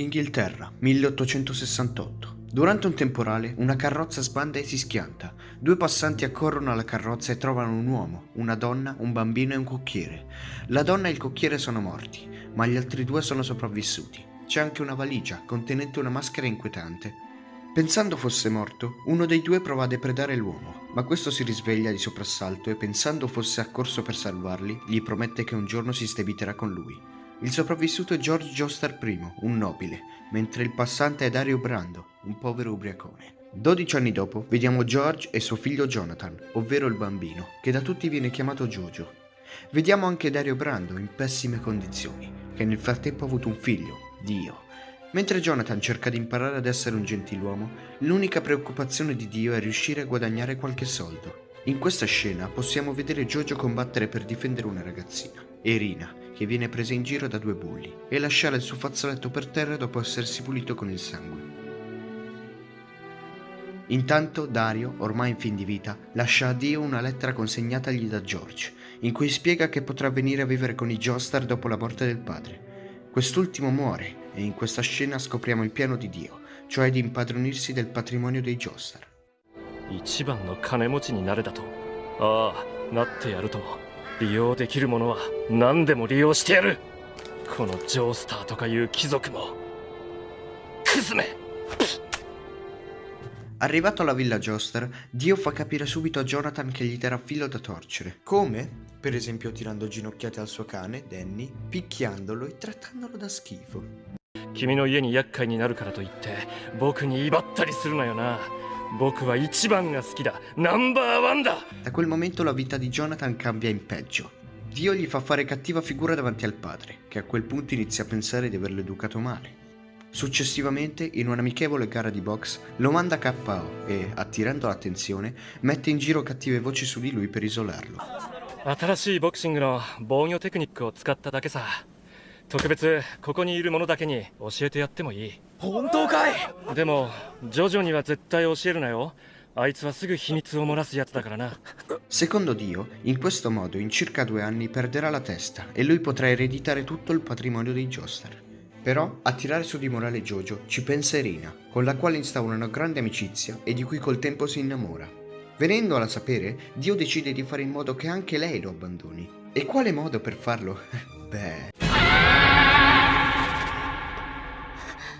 Inghilterra, 1868. Durante un temporale, una carrozza sbanda e si schianta. Due passanti accorrono alla carrozza e trovano un uomo, una donna, un bambino e un cocchiere. La donna e il cocchiere sono morti, ma gli altri due sono sopravvissuti. C'è anche una valigia contenente una maschera inquietante. Pensando fosse morto, uno dei due prova a depredare l'uomo, ma questo si risveglia di soprassalto e pensando fosse accorso per salvarli, gli promette che un giorno si stebiterà con lui. Il sopravvissuto è George Joestar I, un nobile, mentre il passante è Dario Brando, un povero ubriacone. 12 anni dopo vediamo George e suo figlio Jonathan, ovvero il bambino, che da tutti viene chiamato Jojo. Vediamo anche Dario Brando in pessime condizioni, che nel frattempo ha avuto un figlio, Dio. Mentre Jonathan cerca di imparare ad essere un gentiluomo, l'unica preoccupazione di Dio è riuscire a guadagnare qualche soldo. In questa scena possiamo vedere Jojo combattere per difendere una ragazzina, Irina, che viene presa in giro da due bulli e lasciare il suo fazzoletto per terra dopo essersi pulito con il sangue. Intanto Dario, ormai in fin di vita, lascia a Dio una lettera consegnatagli da George, in cui spiega che potrà venire a vivere con i Joestar dopo la morte del padre. Quest'ultimo muore e in questa scena scopriamo il piano di Dio, cioè di impadronirsi del patrimonio dei Joestar. 一番の金持ちになれだとああなってやるとも 利用できるものは何でも利用してやるこのジョースターとかいう貴族もクズめ Arrivato alla villa Joestar, Dio fa capire subito a Jonathan che gli darà filo da torcere. Come? Per esempio tirando ginocchiate al suo cane, Danny, picchiandolo e trattandolo da schifo. 君の家に厄介になるからといって僕に威張ったりするなよな 僕は一番が好きだナンバーワンだ Da quel momento la vita di Jonathan cambia in peggio. Dio gli fa fare cattiva figura davanti al padre, che a quel punto inizia a pensare di averlo educato male. Successivamente, in un'amichevole gara di box, lo manda KO e, attirando l'attenzione, mette in giro cattive voci su di lui per isolarlo. 新しいボクシングの防御テクニックを使っただけさ 特別ここにいる者だけに教えてやってもいい本当かいでもジョジョには絶対教えるなよあいつはすぐ秘密を漏らすやつだからな Secondo Dio, in questo modo in circa due anni perderà la testa e lui potrà ereditare tutto il patrimonio dei Joestar. Però a tirare su di morale Jojo ci pensa Irina, con la quale instaura una grande amicizia e di cui col tempo si innamora. Venendola a sapere, Dio decide di fare in modo che anche lei lo abbandoni. E quale modo per farlo? Beh...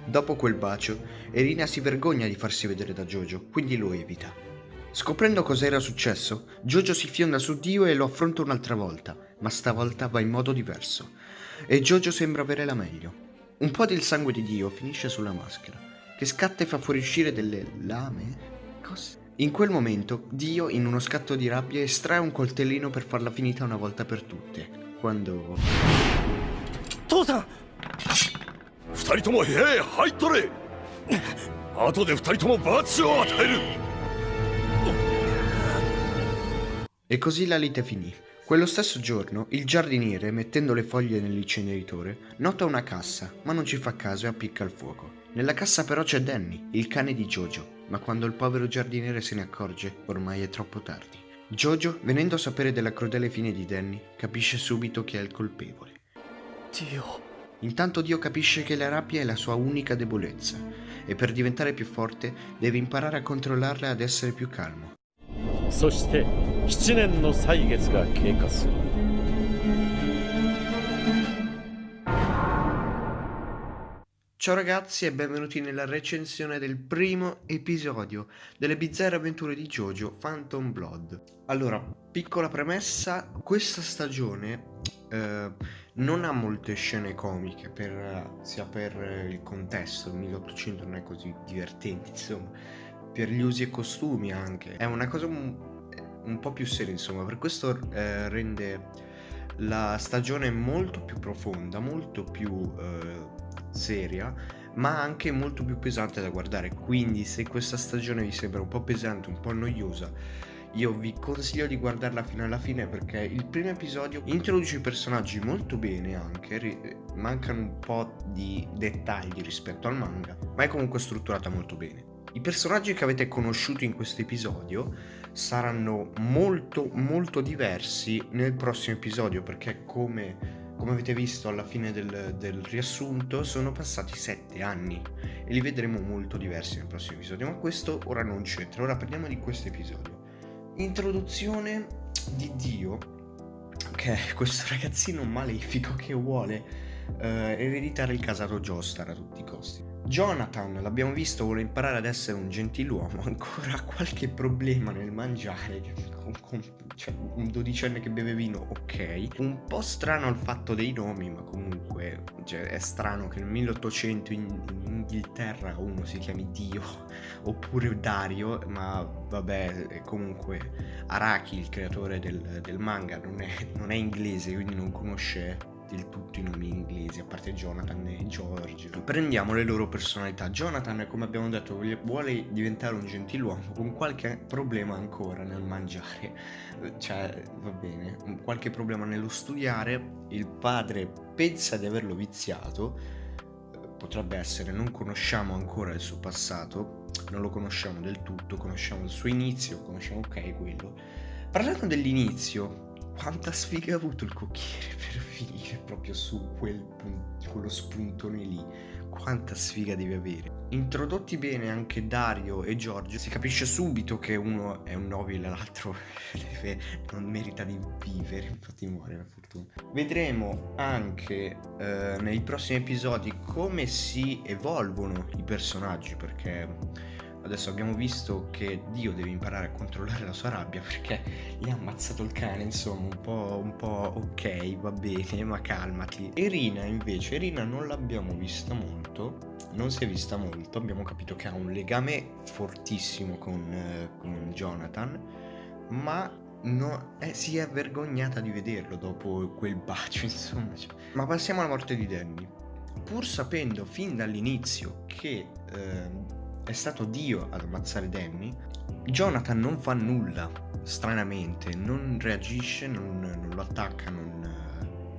Dopo quel bacio, Irina si vergogna di farsi vedere da Jojo, quindi lo evita. Scoprendo cosa era successo, Jojo si fionda su Dio e lo affronta un'altra volta, ma stavolta va in modo diverso. E Jojo sembra avere la meglio. Un po' del sangue di Dio finisce sulla maschera, che scatta e fa fuoriuscire delle lame. Cosa? In quel momento, Dio, in uno scatto di rabbia, estrae un coltellino per farla finita una volta per tutte. Quando... Tosa! 人とも部屋へ入っとれ後で二人とも罰を与える E così la lite finì. Quello stesso giorno, il giardiniere, mettendo le foglie nell'inceneritore, nota una cassa, ma non ci fa caso e appicca il fuoco. Nella cassa però c'è Danny, il cane di Jojo, ma quando il povero giardiniere se ne accorge, ormai è troppo tardi. Jojo, venendo a sapere della crudele fine di Danny, capisce subito chi è il colpevole. ディオ Intanto Dio capisce che la rabbia è la sua unica debolezza e per diventare più forte deve imparare a controllarla e ad essere più calmo. そして7年の歳月が経過する Ciao ragazzi e benvenuti nella recensione del primo episodio delle bizzarre avventure di Jojo Phantom Blood. Allora, piccola premessa, questa stagione eh, non ha molte scene comiche, per, sia per il contesto, il 1800 non è così divertente, insomma, per gli usi e costumi anche. È una cosa un, un po' più seria, insomma, per questo eh, rende la stagione molto più profonda, molto più eh, seria, ma anche molto più pesante da guardare. Quindi, se questa stagione vi sembra un po' pesante, un po' noiosa, io vi consiglio di guardarla fino alla fine perché il primo episodio introduce i personaggi molto bene anche, mancano un po' di dettagli rispetto al manga, ma è comunque strutturata molto bene. I personaggi che avete conosciuto in questo episodio saranno molto molto diversi nel prossimo episodio perché come come avete visto alla fine del, del riassunto, sono passati sette anni e li vedremo molto diversi nel prossimo episodio, ma questo ora non c'entra, ora parliamo di questo episodio. Introduzione di Dio, che è questo ragazzino malefico che vuole eh, ereditare il casato Joestar a tutti i costi. Jonathan, l'abbiamo visto, vuole imparare ad essere un gentiluomo, ancora ha qualche problema nel mangiare, con, con, cioè un dodicenne che beve vino, ok. Un po' strano il fatto dei nomi, ma comunque cioè, è strano che nel 1800 in, in Inghilterra uno si chiami Dio, oppure Dario, ma vabbè, comunque Araki, il creatore del, del manga, non è, non è inglese, quindi non conosce del tutto i nomi inglesi, a parte Jonathan e George. Prendiamo le loro personalità. Jonathan, come abbiamo detto, vuole diventare un gentiluomo con qualche problema ancora nel mangiare. Cioè, va bene, qualche problema nello studiare. Il padre pensa di averlo viziato. Potrebbe essere, non conosciamo ancora il suo passato, non lo conosciamo del tutto, conosciamo il suo inizio, conosciamo ok quello. Parlando dell'inizio, quanta sfiga ha avuto il cocchiere per finire proprio su quel quello spuntone lì. Quanta sfiga devi avere. Introdotti bene anche Dario e Giorgio si capisce subito che uno è un nobile l'altro non merita di vivere infatti muore per fortuna. Vedremo anche eh, nei prossimi episodi come si evolvono i personaggi perché Adesso abbiamo visto che Dio deve imparare a controllare la sua rabbia perché gli ha ammazzato il cane, insomma, un po', un po' ok, va bene, ma calmati. Irina invece, Irina non l'abbiamo vista molto, non si è vista molto, abbiamo capito che ha un legame fortissimo con, eh, con Jonathan, ma no, eh, si è vergognata di vederlo dopo quel bacio, insomma. Ma passiamo alla morte di Danny. Pur sapendo fin dall'inizio che... Eh, è stato Dio ad ammazzare Danny, Jonathan non fa nulla, stranamente, non reagisce, non, non lo attacca, non,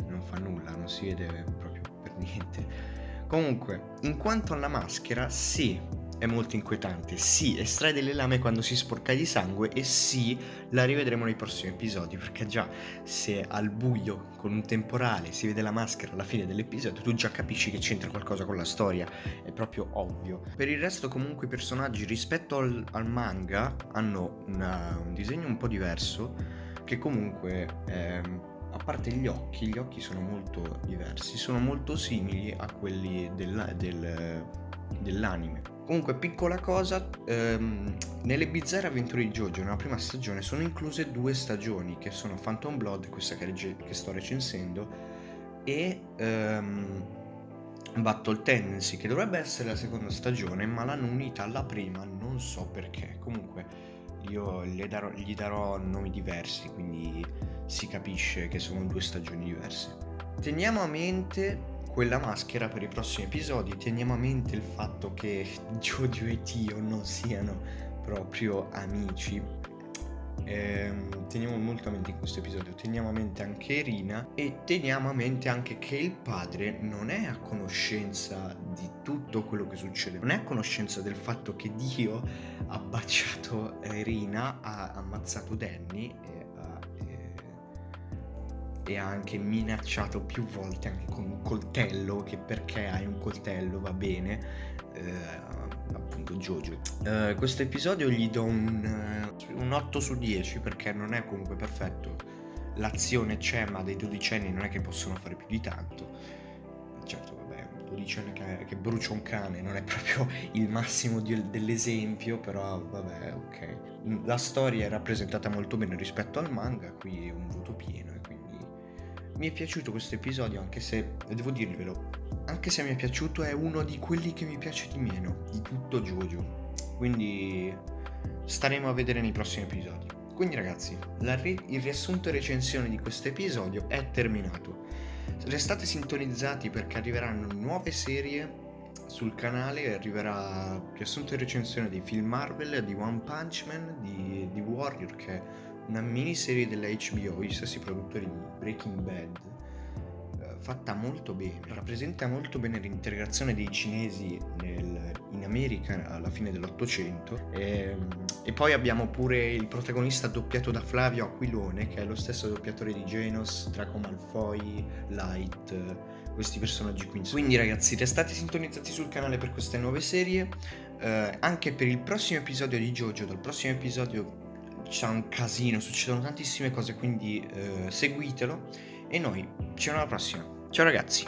non fa nulla, non si vede proprio per niente. Comunque, in quanto alla maschera, sì, è molto inquietante. Sì, estrae delle lame quando si sporca di sangue e sì, la rivedremo nei prossimi episodi, perché già se al buio con un temporale si vede la maschera alla fine dell'episodio, tu già capisci che c'entra qualcosa con la storia, è proprio ovvio. Per il resto comunque i personaggi rispetto al, al manga hanno una, un disegno un po' diverso, che comunque... Ehm, a parte gli occhi, gli occhi sono molto diversi, sono molto simili a quelli del, del, dell'anime. Comunque, piccola cosa, ehm, nelle bizzarre avventure di Jojo nella prima stagione sono incluse due stagioni, che sono Phantom Blood, questa che, reg- che sto recensendo, e ehm, Battle Tendency, che dovrebbe essere la seconda stagione, ma l'hanno unita alla prima, non so perché. Comunque, io darò, gli darò nomi diversi, quindi si capisce che sono due stagioni diverse. Teniamo a mente quella maschera per i prossimi episodi. Teniamo a mente il fatto che Jojo e Tio non siano proprio amici. Ehm, teniamo molto a mente in questo episodio, teniamo a mente anche Irina e teniamo a mente anche che il padre non è a conoscenza di tutto quello che succede, non è a conoscenza del fatto che Dio ha baciato Irina, ha ammazzato Danny e ha anche minacciato più volte anche con un coltello che perché hai un coltello va bene. Eh, appunto Jojo eh, questo episodio gli do un, uh, un 8 su 10 perché non è comunque perfetto. L'azione c'è ma dei dodicenni non è che possono fare più di tanto. Certo vabbè un dodicenne che, che brucia un cane non è proprio il massimo di, dell'esempio però vabbè ok. La storia è rappresentata molto bene rispetto al manga qui è un voto pieno mi è piaciuto questo episodio, anche se, devo dirvelo, anche se mi è piaciuto è uno di quelli che mi piace di meno, di tutto Jojo. Quindi staremo a vedere nei prossimi episodi. Quindi ragazzi, ri- il riassunto e recensione di questo episodio è terminato. Restate sintonizzati perché arriveranno nuove serie sul canale, arriverà riassunto e recensione di film Marvel, di One Punch Man, di, di Warrior che una miniserie della HBO, gli stessi produttori di Breaking Bad, eh, fatta molto bene, rappresenta molto bene l'integrazione dei cinesi nel, in America alla fine dell'Ottocento e, e poi abbiamo pure il protagonista doppiato da Flavio Aquilone che è lo stesso doppiatore di Genos, Draco Malfoy, Light, questi personaggi qui. Quindi ragazzi restate sintonizzati sul canale per queste nuove serie, eh, anche per il prossimo episodio di Jojo, dal prossimo episodio sarà un casino, succedono tantissime cose, quindi eh, seguitelo e noi ci vediamo alla prossima. Ciao ragazzi!